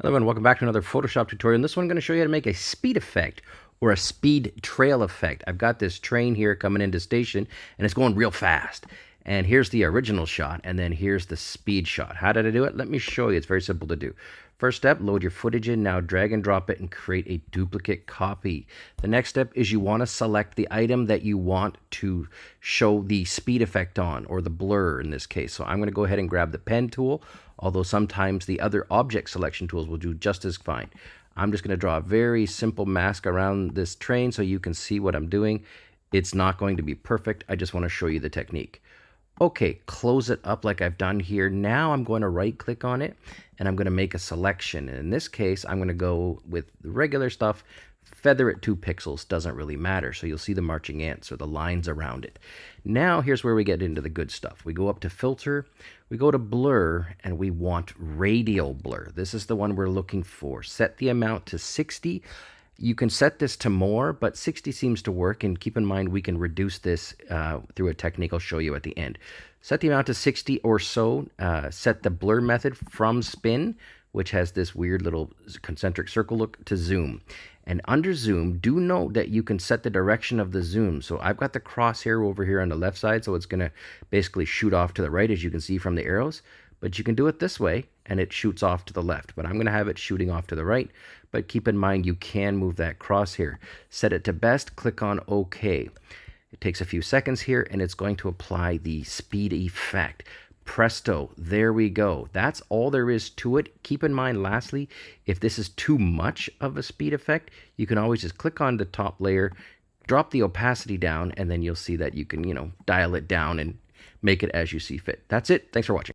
Hello and welcome back to another Photoshop tutorial. In this one I'm going to show you how to make a speed effect or a speed trail effect. I've got this train here coming into station and it's going real fast. And here's the original shot and then here's the speed shot. How did I do it? Let me show you. It's very simple to do. First step, load your footage in. Now drag and drop it and create a duplicate copy. The next step is you want to select the item that you want to show the speed effect on or the blur in this case. So I'm going to go ahead and grab the pen tool although sometimes the other object selection tools will do just as fine. I'm just going to draw a very simple mask around this train so you can see what I'm doing. It's not going to be perfect. I just want to show you the technique. Okay, close it up like I've done here. Now I'm going to right click on it and I'm going to make a selection. And in this case, I'm going to go with the regular stuff, feather it two pixels, doesn't really matter. So you'll see the marching ants or the lines around it. Now here's where we get into the good stuff. We go up to filter, we go to blur, and we want radial blur. This is the one we're looking for. Set the amount to 60. You can set this to more, but 60 seems to work. And keep in mind, we can reduce this uh, through a technique I'll show you at the end. Set the amount to 60 or so. Uh, set the blur method from spin which has this weird little concentric circle look to zoom. And under zoom, do note that you can set the direction of the zoom. So I've got the crosshair over here on the left side, so it's going to basically shoot off to the right, as you can see from the arrows. But you can do it this way, and it shoots off to the left. But I'm going to have it shooting off to the right. But keep in mind, you can move that crosshair. Set it to best, click on OK. It takes a few seconds here, and it's going to apply the speed effect presto, there we go. That's all there is to it. Keep in mind, lastly, if this is too much of a speed effect, you can always just click on the top layer, drop the opacity down, and then you'll see that you can, you know, dial it down and make it as you see fit. That's it. Thanks for watching.